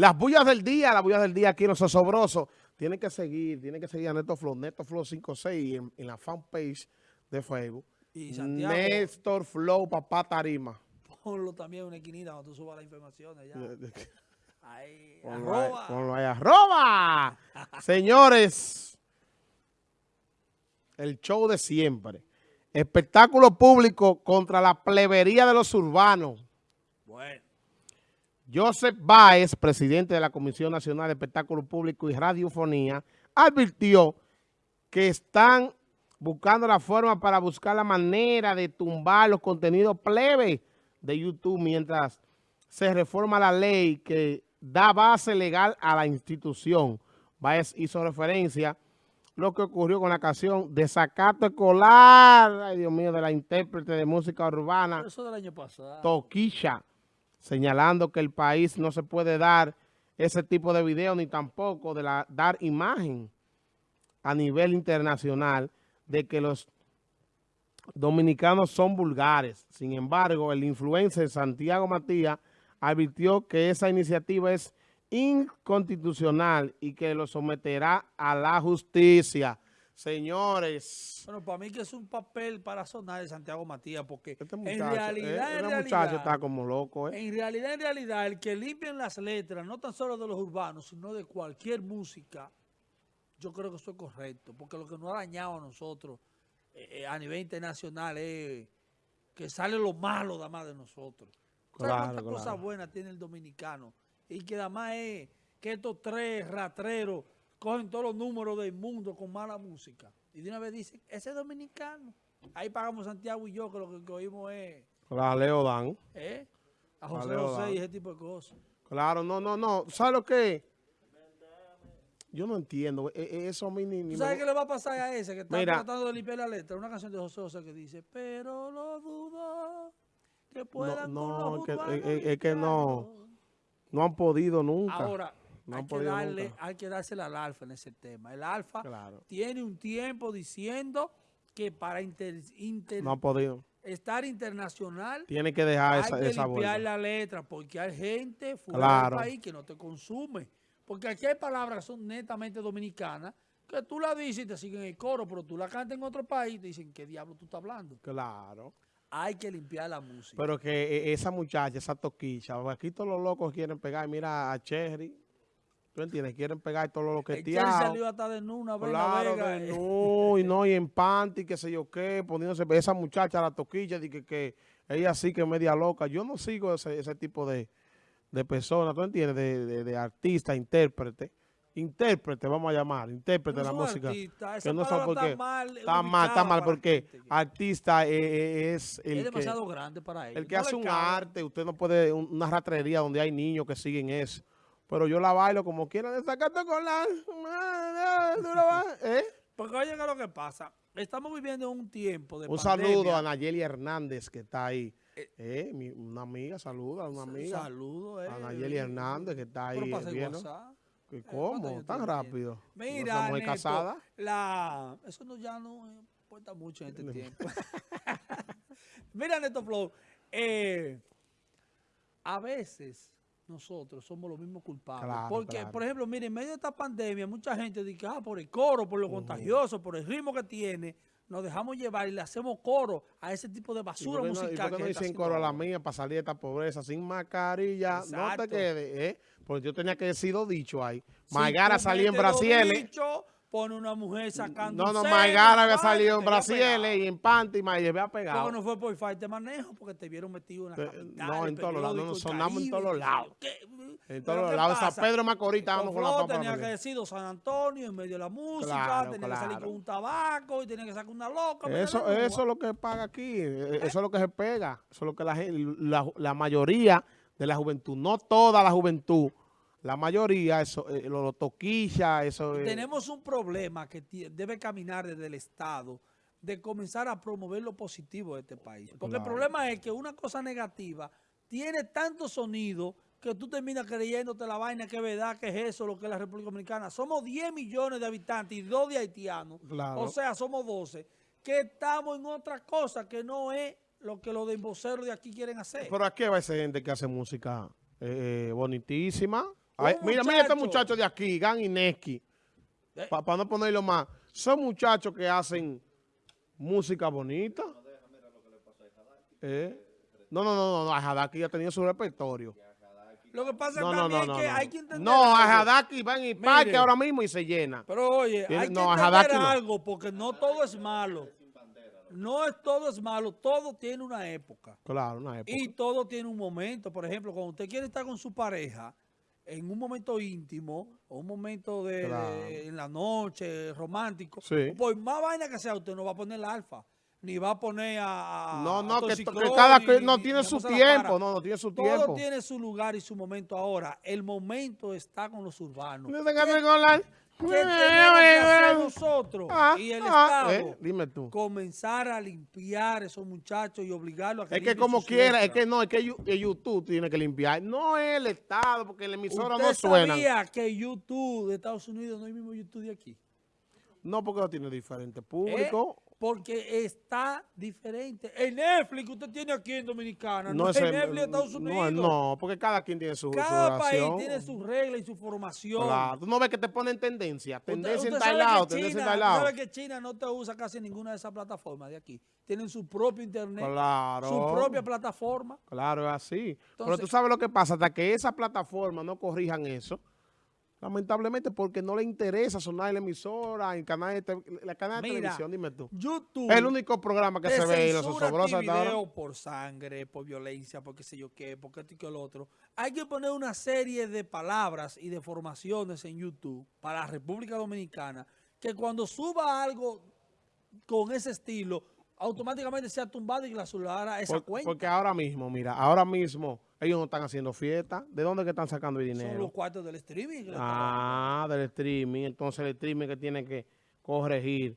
Las bullas del día, las bullas del día aquí en Los Osobrosos. Tienen que seguir, tienen que seguir a Néstor Flow, Néstor Flow 56 en, en la fanpage de Facebook. Y Santiago, Néstor Flow, papá Tarima. ponlo también en una esquinita cuando tú subas las informaciones ya. Ahí, Ponlo ahí, arroba. ponlo ahí, arroba. Señores, el show de siempre. Espectáculo público contra la plebería de los urbanos. Bueno, Joseph Baez, presidente de la Comisión Nacional de Espectáculo Público y Radiofonía, advirtió que están buscando la forma para buscar la manera de tumbar los contenidos plebe de YouTube mientras se reforma la ley que da base legal a la institución. Baez hizo referencia a lo que ocurrió con la canción Desacato Escolar, ay Dios mío, de la intérprete de música urbana. eso del año pasado. Toquilla, señalando que el país no se puede dar ese tipo de video ni tampoco de la, dar imagen a nivel internacional de que los dominicanos son vulgares. Sin embargo, el influencer Santiago Matías advirtió que esa iniciativa es inconstitucional y que lo someterá a la justicia. Señores, Bueno, para mí que es un papel para sonar de Santiago Matías, porque este en muchacho, realidad, eh, en este realidad, muchacho está como loco, ¿eh? en realidad, en realidad, el que limpien las letras, no tan solo de los urbanos, sino de cualquier música, yo creo que eso es correcto, porque lo que nos ha dañado a nosotros eh, eh, a nivel internacional es que sale lo malo nada más de nosotros. ¿Sabes Claro, cuántas claro. cosas buenas tiene el dominicano? Y que además es que estos tres ratreros cogen todos los números del mundo con mala música. Y de una vez dicen, ese es dominicano. Ahí pagamos Santiago y yo, que lo que oímos es La Leo Dan. ¿eh? a José Vale, José y ese tipo de cosas. Claro, no, no, no. ¿Sabes lo que? Yo no entiendo. E- e- Eso a mí ni, ni ¿Tú me sabes qué le va a pasar a ese que está Mira. tratando de limpiar la letra? Una canción de José José que dice, pero lo dudo que puedan no, con los es que- urbanos es- es- que no. limpiarlo". no han podido nunca. Ahora, No hay, que darle, nunca. hay que dársela al Alfa en ese tema. El Alfa Claro. tiene un tiempo diciendo que para inter- inter- No han podido. estar internacional Tiene que dejar hay esa, que esa limpiar la letra porque hay gente fuera Claro. del país que no te consume. Porque aquí hay palabras que son netamente dominicanas que tú la dices y te siguen el coro, pero tú la cantas en otro país y te dicen, ¿qué diablo tú estás hablando? Claro. Hay que limpiar la música. Pero que eh, esa muchacha, esa toquicha, aquí todos los locos quieren pegar. Mira a Cherry. ¿Tú entiendes? Quieren pegar todos los el Cherry loqueteados. salió hasta de Nuna, Vega, Claro, Vega, de eh. no, y no, y en panty, qué sé yo qué, poniéndose, esa muchacha, la toquilla, di que, que ella sí que es media loca. Yo no sigo ese, ese tipo de, de personas, ¿tú entiendes? De, de, de artista, intérprete. Intérprete, vamos a llamar, intérprete de la No música. esa Que no son palabra porque está mal está mal, está mal, porque gente. artista eh, eh, es el es que, demasiado grande para ellos. el que No hace un cabe. arte. Usted no puede, un- una ratrería donde hay niños que siguen eso. Pero yo la bailo como quiera, de sacarte con la... ¿tú la ba- ¿Eh? Porque oye, ¿qué es lo que pasa? Estamos viviendo un tiempo de Un pandemia. saludo a Nayeli Hernández que está ahí. Eh, mi- una amiga, saluda a una amiga. Saludo, eh. A Nayeli Hernández que está ahí. Pero pasa el viendo. WhatsApp. ¿Y ¿cuántos ¿Cómo? ¿Tan rápido? Mira, ¿No Neto, casada? La... Eso no, ya no importa mucho en este tiempo. Mira, Neto Flow, eh, a veces nosotros somos los mismos culpables. Claro, porque, claro. por ejemplo, mire, en medio de esta pandemia, mucha gente dice, ah, por el coro, por lo contagioso, por el ritmo que tiene, nos dejamos llevar y le hacemos coro a ese tipo de ¿Y basura por qué no, y musical. por qué que no dicen coro a la mía para salir de esta pobreza sin mascarilla? No te quedes, ¿eh? Porque yo tenía que haber sido dicho ahí. Tú salió en metes los Brasil. bichos, Pone una mujer sacando No, no, Maigara había salido en te había Brasil pegado. y en panty y había pegado. Porque no fue por falta de manejo, porque te vieron metido en la Eh, capital. no, en todos lados, no, sonamos en todos los lados. En todos ¿qué lados. San? Pedro Macorís estábamos con la papa. tenía que decir San Antonio en medio de la música, tenía que salir con un tabaco y tenía que sacar una loca. Eso, eso es lo que paga aquí, eh, eso es lo que se pega, eso es lo que la, la mayoría de la juventud, no toda la juventud, la mayoría, eso, eh, lo, lo toquilla, eso es... Tenemos un problema que debe caminar desde el Estado de comenzar a promover lo positivo de este país. Porque el problema es que una cosa negativa tiene tanto sonido que tú terminas creyéndote la vaina que es verdad, que es eso, lo que es la República Dominicana. Somos 10 millones de habitantes y 2 de haitianos. Claro. O sea, somos 12. Que estamos en otra cosa que no es lo que los de emboceros de aquí quieren hacer. Pero aquí va esa gente que hace música eh, eh, bonitísima, Ay, mira, mira este muchacho. de aquí, Gan Ineski. Eh. Para no ponerlo más. Son muchachos que hacen música bonita. Eh. No, no, no, no, no. Ajadaki ya tenía su repertorio. Lo que pasa No, no, también no, no. es que no. hay que entender No, algo. Ajadaki va en el parque Mire. ahora mismo y se llena. Pero oye, hay que no, entender no. algo porque no todo es malo. No es todo es malo, todo tiene una época. Claro, una época. Y todo tiene un momento. Por ejemplo, cuando usted quiere estar con su pareja en un momento íntimo o un momento de, Claro. de- en la noche romántico, Sí. por más vaina que sea, usted no va a poner la alfa, ni va a poner a, a- No, a no, que, que cada ni- no ni- tiene ni su tiempo. No, no tiene su Todo tiempo. tiene su lugar y su momento ahora. El momento está con los urbanos. No tenga que con la- ¿Qué tenemos que hacer nosotros Ah, y el ah, Estado? eh, dime tú. Comenzar a limpiar esos muchachos y obligarlos a que Es que como quiera, es que no, es que, YouTube tiene que limpiar. No es el Estado, porque la emisora ¿Usted no suena. sabía que YouTube de Estados Unidos no es el mismo YouTube de aquí? No, porque no tiene diferente ¿Eh? Porque está diferente. El Netflix que usted tiene aquí en Dominicana, no, No es el Netflix de Estados Unidos. no, no, porque cada quien tiene su, su Cada país tiene su regla y su formación. Claro, tú no ves que te ponen tendencia. Tendencia usted en tal lado, que tendencia en China- tal lado. sabe que China no te usa casi ninguna de esas plataformas de aquí. Tienen su propio internet, Claro. su propia plataforma. Claro, es así. Pero tú sabes lo que pasa, hasta que esas plataformas no corrijan eso, lamentablemente porque no le interesa sonar en la emisora, en canal de, la canal de Mira, televisión, dime tú. YouTube. Es el único programa que se ve en los osobrosos video por sangre, por violencia, por qué sé yo qué, por qué esto y qué lo otro. Hay que poner una serie de palabras y de formaciones en YouTube para la República Dominicana que cuando suba algo con ese estilo, automáticamente sea tumbado y clausurara esa Por- cuenta. porque ahora mismo, mira, ahora mismo ellos no están haciendo fiesta. ¿De dónde que están sacando el Son dinero? los cuartos del streaming. Ah, del streaming. Entonces el streaming que tiene que corregir